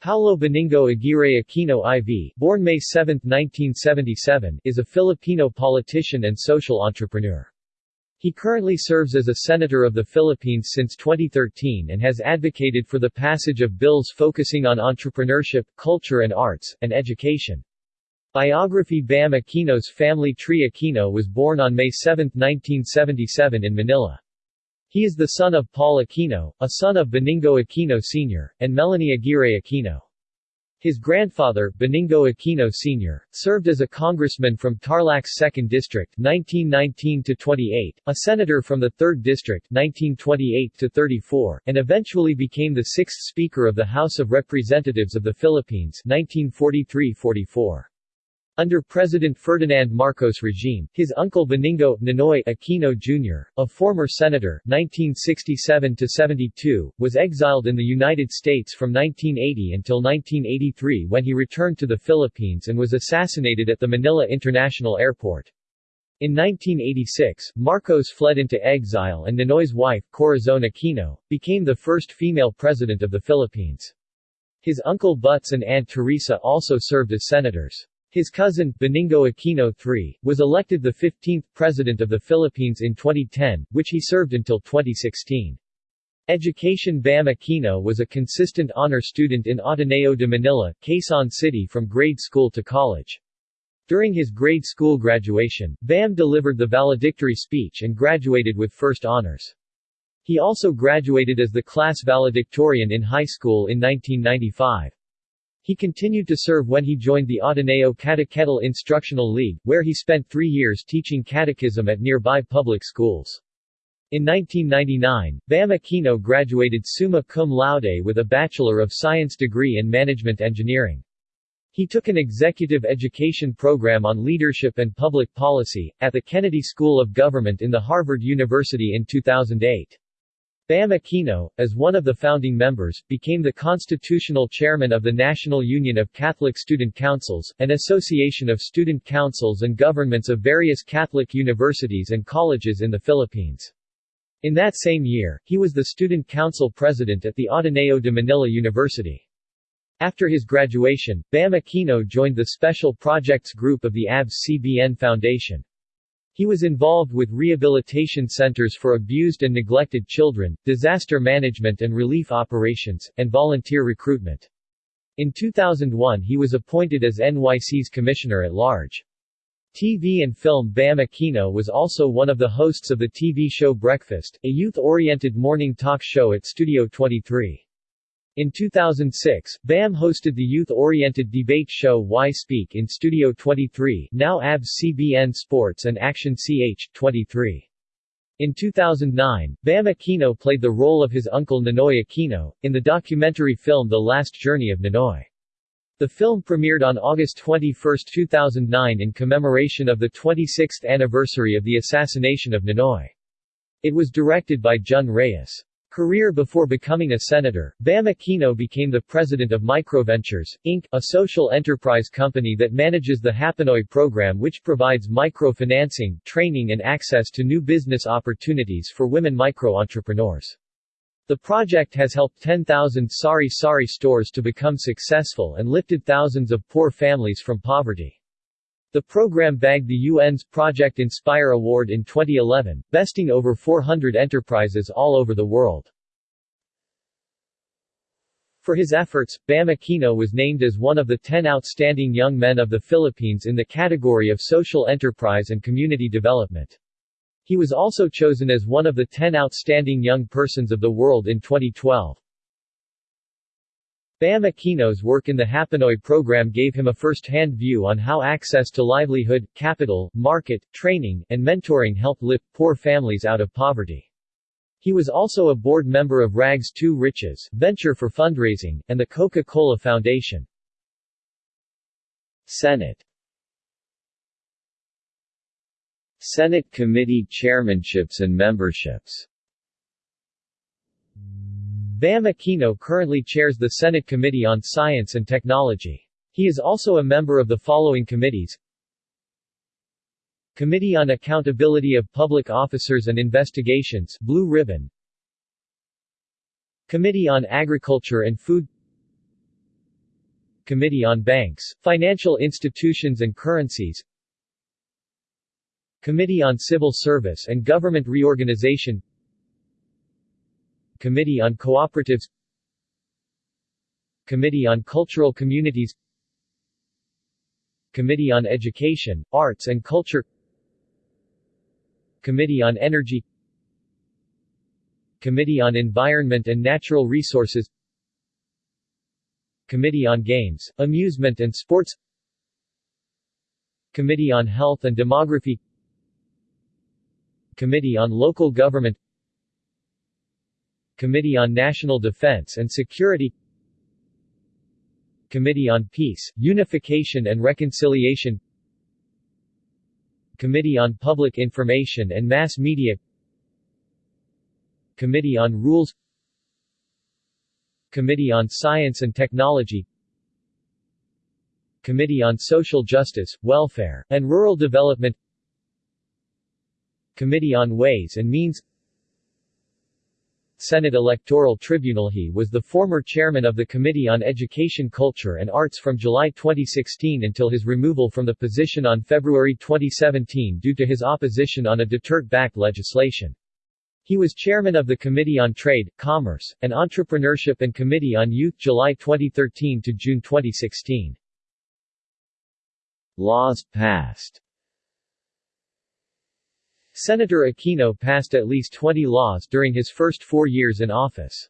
Paulo Benigno Aguirre Aquino IV, born May 7, 1977, is a Filipino politician and social entrepreneur. He currently serves as a senator of the Philippines since 2013 and has advocated for the passage of bills focusing on entrepreneurship, culture and arts, and education. Biography Bam Aquino's family tree Aquino was born on May 7, 1977 in Manila. He is the son of Paul Aquino, a son of Benigno Aquino Sr., and Melanie Aguirre Aquino. His grandfather, Benigno Aquino Sr., served as a congressman from Tarlac's 2nd District 1919-28, a senator from the 3rd District 1928-34, and eventually became the sixth Speaker of the House of Representatives of the Philippines 1943-44. Under President Ferdinand Marcos regime, his uncle Benigno Ninoy Aquino Jr., a former senator 1967-72, was exiled in the United States from 1980 until 1983 when he returned to the Philippines and was assassinated at the Manila International Airport. In 1986, Marcos fled into exile and Ninoy's wife, Corazon Aquino, became the first female president of the Philippines. His uncle Butz and Aunt Teresa also served as senators. His cousin, Benigno Aquino III, was elected the 15th President of the Philippines in 2010, which he served until 2016. Education Bam Aquino was a consistent honor student in Ateneo de Manila, Quezon City from grade school to college. During his grade school graduation, Bam delivered the valedictory speech and graduated with first honors. He also graduated as the class valedictorian in high school in 1995. He continued to serve when he joined the Ateneo Catechetical Instructional League, where he spent three years teaching catechism at nearby public schools. In 1999, Bam Aquino graduated summa cum laude with a Bachelor of Science degree in Management Engineering. He took an executive education program on leadership and public policy, at the Kennedy School of Government in the Harvard University in 2008. Bam Aquino, as one of the founding members, became the constitutional chairman of the National Union of Catholic Student Councils, an association of student councils and governments of various Catholic universities and colleges in the Philippines. In that same year, he was the student council president at the Ateneo de Manila University. After his graduation, Bam Aquino joined the Special Projects Group of the ABS-CBN Foundation. He was involved with rehabilitation centers for abused and neglected children, disaster management and relief operations, and volunteer recruitment. In 2001 he was appointed as NYC's Commissioner at Large. TV and film Bam Aquino was also one of the hosts of the TV show Breakfast, a youth-oriented morning talk show at Studio 23. In 2006, BAM hosted the youth-oriented debate show Y Speak in Studio 23 now ABS-CBN Sports and Action CH, 23. In 2009, Bam Aquino played the role of his uncle Ninoy Aquino, in the documentary film The Last Journey of Ninoy. The film premiered on August 21, 2009 in commemoration of the 26th anniversary of the assassination of Ninoy. It was directed by Jun Reyes. Career Before becoming a senator, Bam Aquino became the president of Microventures, Inc., a social enterprise company that manages the Hapinoy program which provides microfinancing, training and access to new business opportunities for women micro-entrepreneurs. The project has helped 10,000 Sari Sari stores to become successful and lifted thousands of poor families from poverty. The program bagged the UN's Project Inspire Award in 2011, besting over 400 enterprises all over the world. For his efforts, Bam Aquino was named as one of the 10 outstanding young men of the Philippines in the category of social enterprise and community development. He was also chosen as one of the 10 outstanding young persons of the world in 2012. Bam Aquino's work in the Hapinoy program gave him a first-hand view on how access to livelihood, capital, market, training, and mentoring help lift poor families out of poverty. He was also a board member of Rags to Riches, Venture for Fundraising, and the Coca-Cola Foundation. Senate Senate committee chairmanships and memberships Bam Aquino currently chairs the Senate Committee on Science and Technology. He is also a member of the following committees. Committee on Accountability of Public Officers and Investigations Blue Ribbon. Committee on Agriculture and Food. Committee on Banks, Financial Institutions and Currencies. Committee on Civil Service and Government Reorganization Committee on Cooperatives Committee on Cultural Communities Committee on Education, Arts and Culture Committee on Energy Committee on Environment and Natural Resources Committee on Games, Amusement and Sports Committee on Health and Demography Committee on Local Government Committee on National Defense and Security Committee on Peace, Unification and Reconciliation Committee on Public Information and Mass Media Committee on Rules Committee on Science and Technology Committee on Social Justice, Welfare, and Rural Development Committee on Ways and Means Senate Electoral Tribunal He was the former chairman of the Committee on Education Culture and Arts from July 2016 until his removal from the position on February 2017 due to his opposition on a Duterte-backed legislation. He was chairman of the Committee on Trade, Commerce, and Entrepreneurship and Committee on Youth July 2013 to June 2016. Laws passed Senator Aquino passed at least 20 laws during his first four years in office.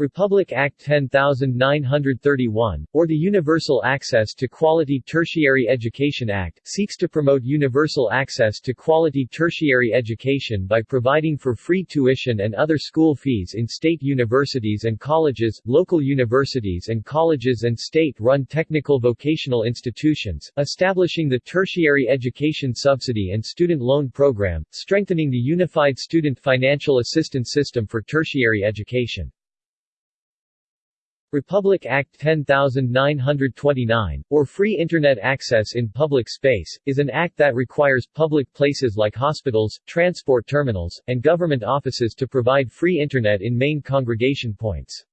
Republic Act 10931, or the Universal Access to Quality Tertiary Education Act, seeks to promote universal access to quality tertiary education by providing for free tuition and other school fees in state universities and colleges, local universities and colleges and state-run technical vocational institutions, establishing the Tertiary Education Subsidy and Student Loan Program, strengthening the Unified Student Financial Assistance System for tertiary education. Republic Act 10929, or Free Internet Access in Public Space, is an act that requires public places like hospitals, transport terminals, and government offices to provide free Internet in main congregation points.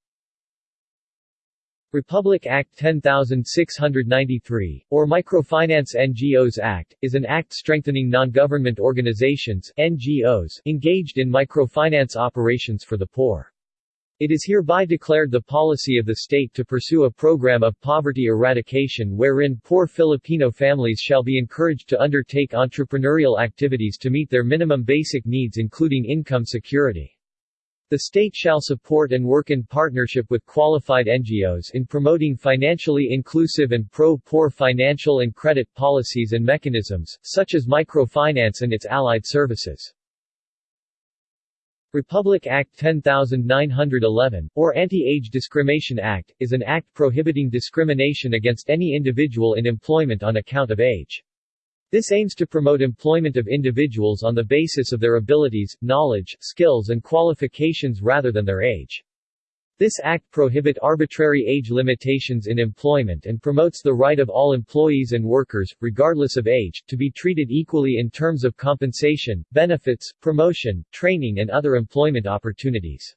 Republic Act 10693, or Microfinance NGOs Act, is an act strengthening non-government organizations NGOs engaged in microfinance operations for the poor. It is hereby declared the policy of the state to pursue a program of poverty eradication wherein poor Filipino families shall be encouraged to undertake entrepreneurial activities to meet their minimum basic needs including income security. The state shall support and work in partnership with qualified NGOs in promoting financially inclusive and pro-poor financial and credit policies and mechanisms, such as microfinance and its allied services. Republic Act 10911, or Anti-Age Discrimination Act, is an act prohibiting discrimination against any individual in employment on account of age. This aims to promote employment of individuals on the basis of their abilities, knowledge, skills and qualifications rather than their age. This act prohibit arbitrary age limitations in employment and promotes the right of all employees and workers, regardless of age, to be treated equally in terms of compensation, benefits, promotion, training and other employment opportunities.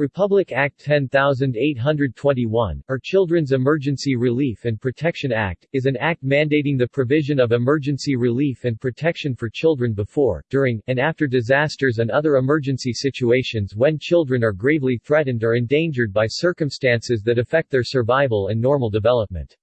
Republic Act 10821, or Children's Emergency Relief and Protection Act, is an act mandating the provision of emergency relief and protection for children before, during, and after disasters and other emergency situations when children are gravely threatened or endangered by circumstances that affect their survival and normal development.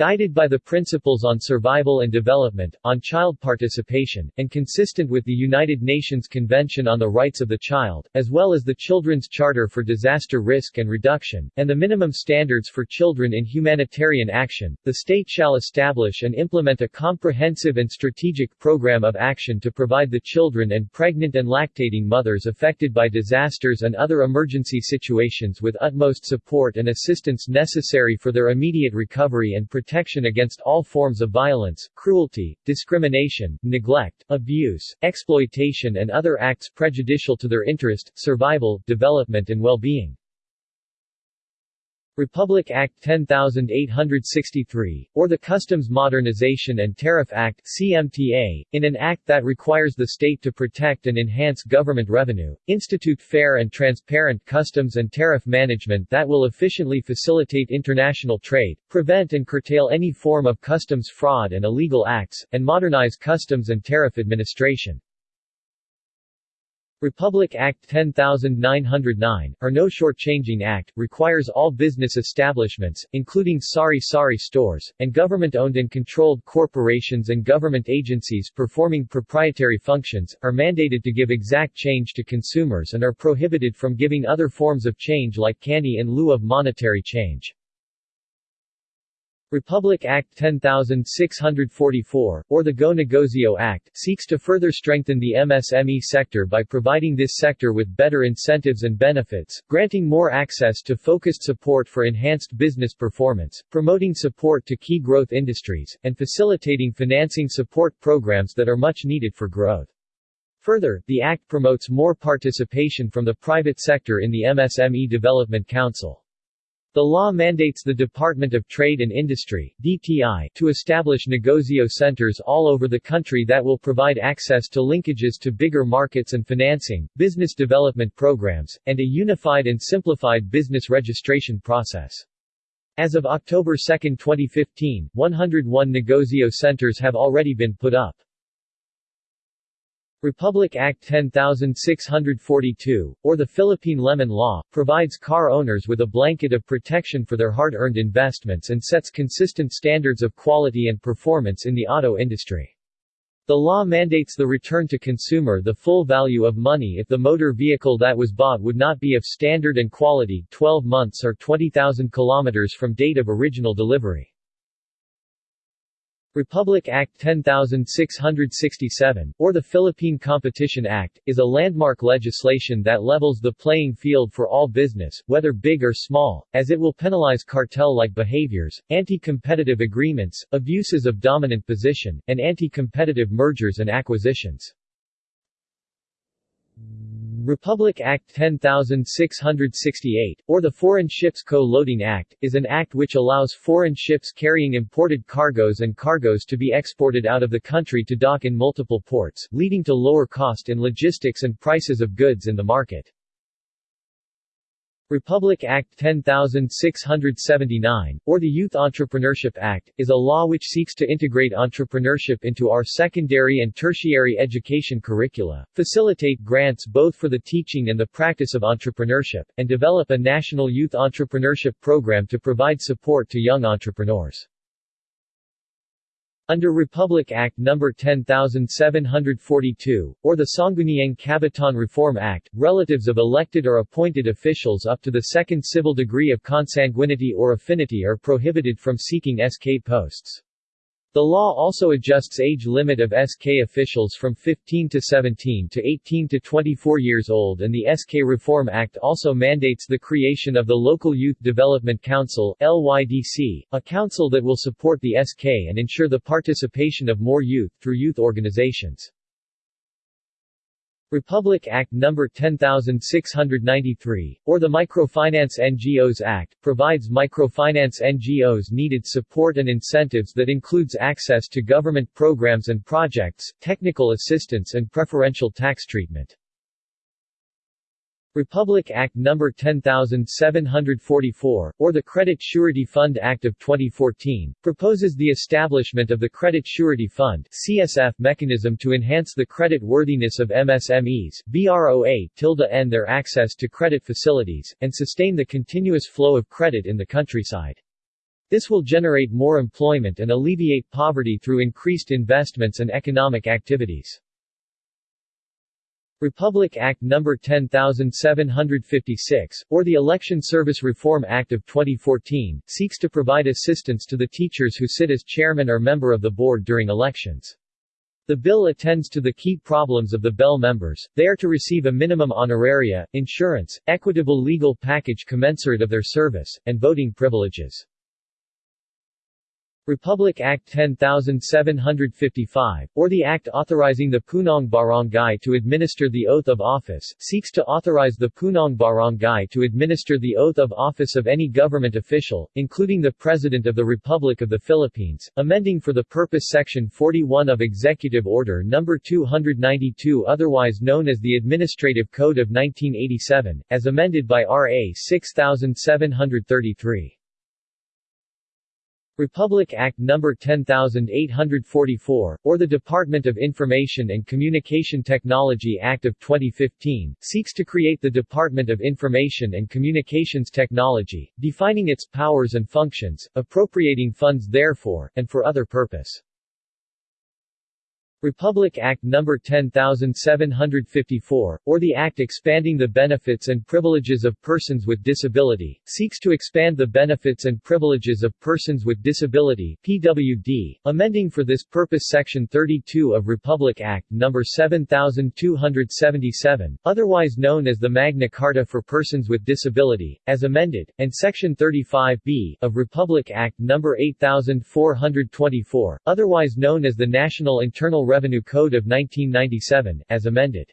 Guided by the principles on survival and development, on child participation, and consistent with the United Nations Convention on the Rights of the Child, as well as the Children's Charter for Disaster Risk and Reduction, and the minimum standards for children in humanitarian action, the state shall establish and implement a comprehensive and strategic program of action to provide the children and pregnant and lactating mothers affected by disasters and other emergency situations with utmost support and assistance necessary for their immediate recovery and protection protection against all forms of violence, cruelty, discrimination, neglect, abuse, exploitation and other acts prejudicial to their interest, survival, development and well-being. Republic Act 10863, or the Customs Modernization and Tariff Act CMTA, in an act that requires the state to protect and enhance government revenue, institute fair and transparent customs and tariff management that will efficiently facilitate international trade, prevent and curtail any form of customs fraud and illegal acts, and modernize customs and tariff administration. Republic Act 10909, or No Shortchanging Act, requires all business establishments, including sari-sari stores, and government-owned and controlled corporations and government agencies performing proprietary functions, are mandated to give exact change to consumers and are prohibited from giving other forms of change like candy in lieu of monetary change. Republic Act 10644, or the Go Negosyo Act, seeks to further strengthen the MSME sector by providing this sector with better incentives and benefits, granting more access to focused support for enhanced business performance, promoting support to key growth industries, and facilitating financing support programs that are much needed for growth. Further, the Act promotes more participation from the private sector in the MSME Development Council. The law mandates the Department of Trade and Industry DTI, to establish negosyo centers all over the country that will provide access to linkages to bigger markets and financing, business development programs, and a unified and simplified business registration process. As of October 2, 2015, 101 negosyo centers have already been put up. Republic Act 10642, or the Philippine Lemon Law, provides car owners with a blanket of protection for their hard-earned investments and sets consistent standards of quality and performance in the auto industry. The law mandates the return to consumer the full value of money if the motor vehicle that was bought would not be of standard and quality 12 months or 20,000 kilometers from date of original delivery. Republic Act 10667, or the Philippine Competition Act, is a landmark legislation that levels the playing field for all business, whether big or small, as it will penalize cartel-like behaviors, anti-competitive agreements, abuses of dominant position, and anti-competitive mergers and acquisitions. Republic Act 10668, or the Foreign Ships Co-Loading Act, is an act which allows foreign ships carrying imported cargoes and cargoes to be exported out of the country to dock in multiple ports, leading to lower cost in logistics and prices of goods in the market. Republic Act 10679, or the Youth Entrepreneurship Act, is a law which seeks to integrate entrepreneurship into our secondary and tertiary education curricula, facilitate grants both for the teaching and the practice of entrepreneurship, and develop a national youth entrepreneurship program to provide support to young entrepreneurs. Under Republic Act No. 10742, or the Sangguniang Kabataan Reform Act, relatives of elected or appointed officials up to the second civil degree of consanguinity or affinity are prohibited from seeking SK posts. The law also adjusts age limit of SK officials from 15 to 17 to 18 to 24 years old and the SK Reform Act also mandates the creation of the Local Youth Development Council LYDC, a council that will support the SK and ensure the participation of more youth through youth organizations. Republic Act No. 10693, or the Microfinance NGOs Act, provides microfinance NGOs needed support and incentives that includes access to government programs and projects, technical assistance and preferential tax treatment. Republic Act No. 10744, or the Credit Surety Fund Act of 2014, proposes the establishment of the Credit Surety Fund CSF mechanism to enhance the credit worthiness of MSMEs, BROA, their access to credit facilities, and sustain the continuous flow of credit in the countryside. This will generate more employment and alleviate poverty through increased investments and economic activities. Republic Act No. 10756, or the Election Service Reform Act of 2014, seeks to provide assistance to the teachers who sit as chairman or member of the board during elections. The bill attends to the key problems of the Bell members, they are to receive a minimum honoraria, insurance, equitable legal package commensurate of their service, and voting privileges. Republic Act 10755, or the act authorizing the Punong Barangay to administer the oath of office, seeks to authorize the Punong Barangay to administer the oath of office of any government official, including the President of the Republic of the Philippines, amending for the purpose Section 41 of Executive Order No. 292 otherwise known as the Administrative Code of 1987, as amended by R.A. 6733. Republic Act No. 10844, or the Department of Information and Communication Technology Act of 2015, seeks to create the Department of Information and Communications Technology, defining its powers and functions, appropriating funds therefor, and for other purpose. Republic Act No. 10754, or the Act expanding the benefits and privileges of persons with disability, seeks to expand the benefits and privileges of persons with disability PWD, amending for this purpose Section 32 of Republic Act No. 7277, otherwise known as the Magna Carta for Persons with Disability, as amended, and Section 35b of Republic Act No. 8424, otherwise known as the National Internal Revenue Code of 1997, as amended.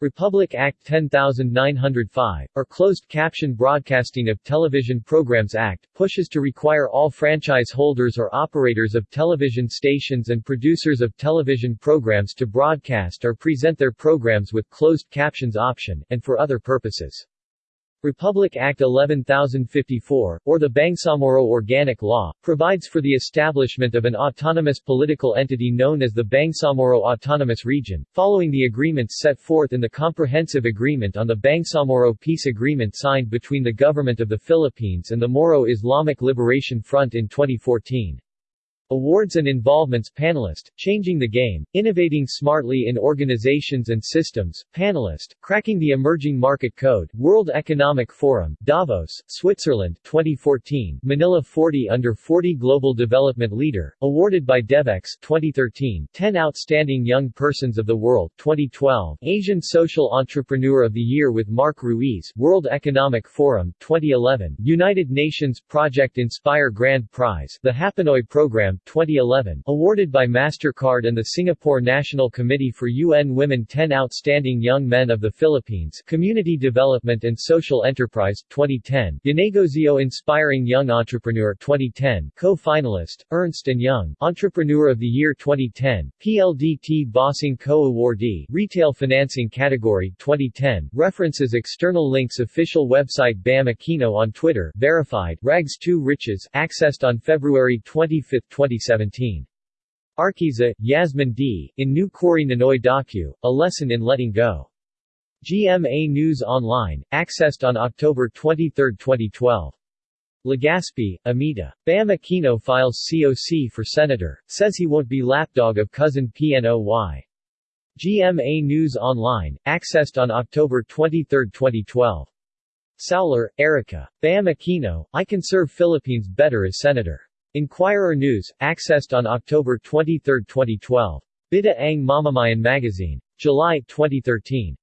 Republic Act 10905, or Closed Caption Broadcasting of Television Programs Act, pushes to require all franchise holders or operators of television stations and producers of television programs to broadcast or present their programs with closed captions option, and for other purposes. Republic Act 11054, or the Bangsamoro Organic Law, provides for the establishment of an autonomous political entity known as the Bangsamoro Autonomous Region, following the agreements set forth in the Comprehensive Agreement on the Bangsamoro Peace Agreement signed between the Government of the Philippines and the Moro Islamic Liberation Front in 2014. Awards and Involvements Panelist, Changing the Game, Innovating Smartly in Organizations and Systems, Panelist, Cracking the Emerging Market Code, World Economic Forum, Davos, Switzerland, 2014, Manila 40 Under 40 Global Development Leader, awarded by DevEx, 2013, 10 Outstanding Young Persons of the World, 2012, Asian Social Entrepreneur of the Year with Mark Ruiz, World Economic Forum, 2011, United Nations Project Inspire Grand Prize, the Hapinoy Program, 2011, awarded by MasterCard and the Singapore National Committee for UN Women 10 Outstanding Young Men of the Philippines Community Development and Social Enterprise, 2010, Yanegozio Inspiring Young Entrepreneur 2010, co-finalist, Ernst & Young, Entrepreneur of the Year 2010, PLDT Bossing Co-awardee, Retail Financing Category, 2010, references external links Official website BAM Aquino on Twitter, verified, Rags 2 Riches, accessed on February 25, 2017. Arquiza, Yasmin D., in New Quarry Ninoy Docu, A Lesson in Letting Go. GMA News Online, accessed on October 23, 2012. Legaspi, Amita. Bam Aquino files COC for senator, says he won't be lapdog of cousin PNOY. GMA News Online, accessed on October 23, 2012. Sauler, Erica. Bam Aquino, I can serve Philippines better as senator. Inquirer News, accessed on October 23, 2012. Bida ang Mamamayan Magazine. July 2013.